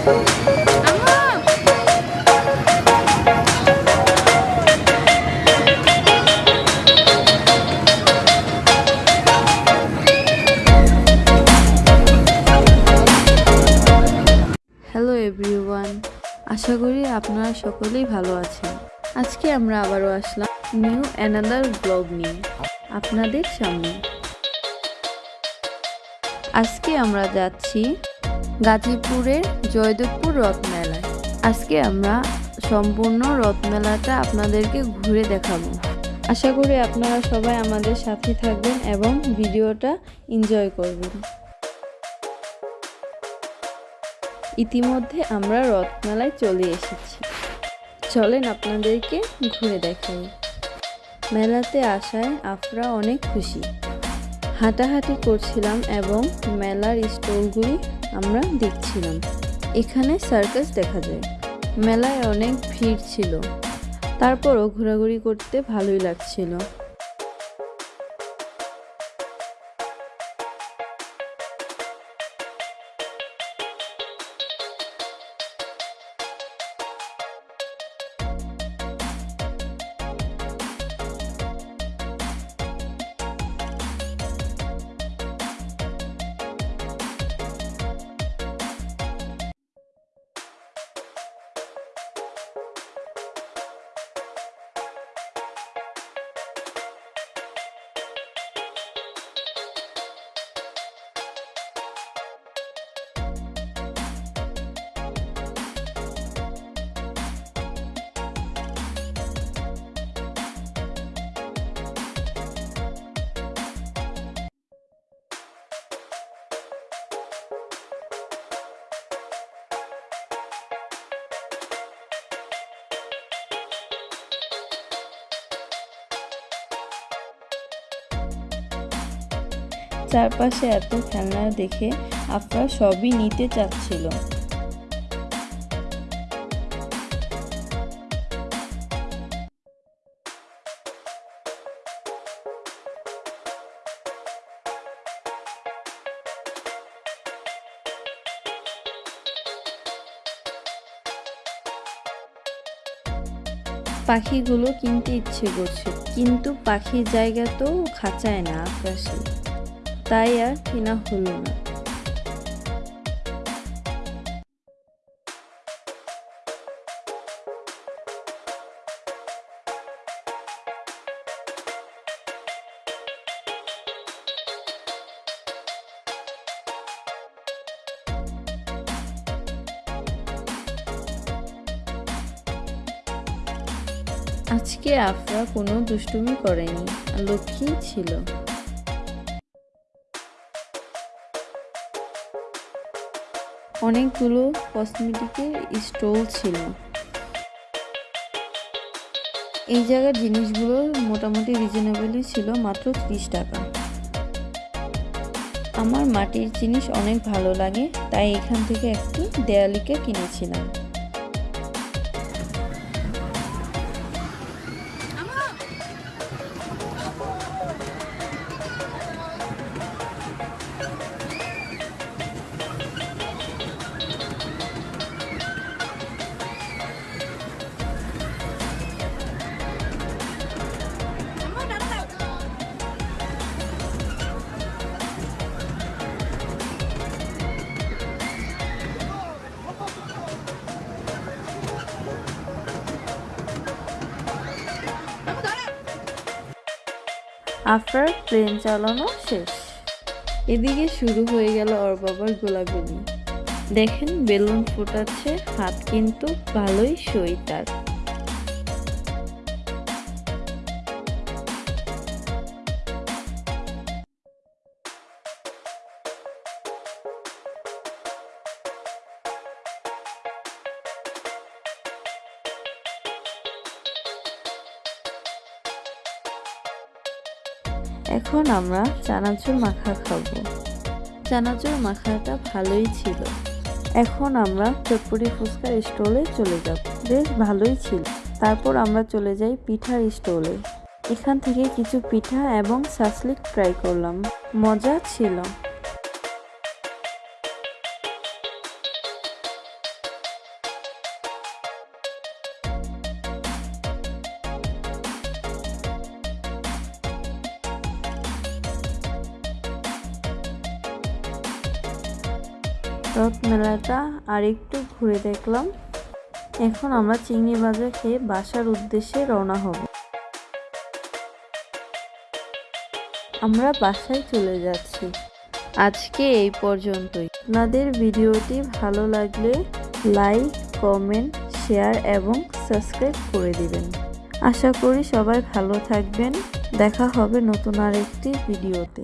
Hello everyone আশা করি আপনারা সকলেই ভালো আছেন। আজকে আমরা আবারও আসলাম নিউ অ্যানাদার ব্লগ নিয়ে আপনাদের সামনে। আজকে আমরা যাচ্ছি গাজীপুরের জয়দেবপুর রথমেলায় আজকে আমরা সম্পূর্ণ রথমেলাটা আপনাদেরকে ঘুরে দেখাবো। আশা করি আপনারা সবাই আমাদের সাথে থাকবেন এবং ভিডিওটা এনজয় করবেন। ইতিমধ্যে আমরা রথমেলায় চলে এসেছি। চলেন আপনাদেরকে ঘুরে দেখাই। মেলাতে আসায় আফরা অনেক খুশি। হাঁটাহাঁটি করছিলাম এবং মেলার স্টলগুলি আমরা দেখছিলাম। এখানে সার্কাস দেখা যায়। মেলায় অনেক ভিড় ছিল। তারপরও ঘোরাঘুরি করতে ভালোই লাগছিল। চারপাশে এত খেলনা দেখে আফরা সবই নিতে চাচ্ছিল। পাখিগুলো কিনতে ইচ্ছে করছে, কিন্তু পাখির জায়গা তো খাঁচায় না আকাশে। তাই আর কেনা হলো না। আজকে আফরা কোনো দুষ্টুমি করেনি লক্ষ্মী ছিল। অনেকগুলো কসমেটিকের স্টল ছিল। এই জায়গার জিনিসগুলো মোটামুটি রিজনেবলই ছিল মাত্র ত্রিশ টাকা। আমার মাটির জিনিস অনেক ভালো লাগে, তাই এখান থেকে একটি দেয়ালিকে কিনেছিলাম। আফটার ট্রেন চালানো শেষ। এদিকে শুরু হয়ে গেল ওর বাবার গোলাগুলি। দেখেন, বেলুন ফোটাচ্ছে, হাত কিন্তু ভালোই সই তার। এখন আমরা চানাচুর মাখা খাব। চানাচুর মাখাটা ভালোই ছিল। এখন আমরা চটপটি ফুচকার স্টলে চলে যাব। বেশ ভালোই ছিল। তারপর আমরা চলে যাই পিঠার স্টলে। এখান থেকে কিছু পিঠা এবং সাসলিক ট্রাই করলাম। মজা ছিল। রথ মেলাটা আর একটু ঘুরে দেখলাম। এখন আমরা চিংড়ি ভাজা খেয়ে বাসার উদ্দেশ্যে রওনা হব। আমরা বাসায় চলে যাচ্ছি। আজকে এই পর্যন্তই। আপনাদের ভিডিওটি ভালো লাগলে লাইক, কমেন্ট, শেয়ার এবং সাবস্ক্রাইব করে দিবেন। আশা করি সবাই ভালো থাকবেন। দেখা হবে নতুন আরেকটি ভিডিওতে।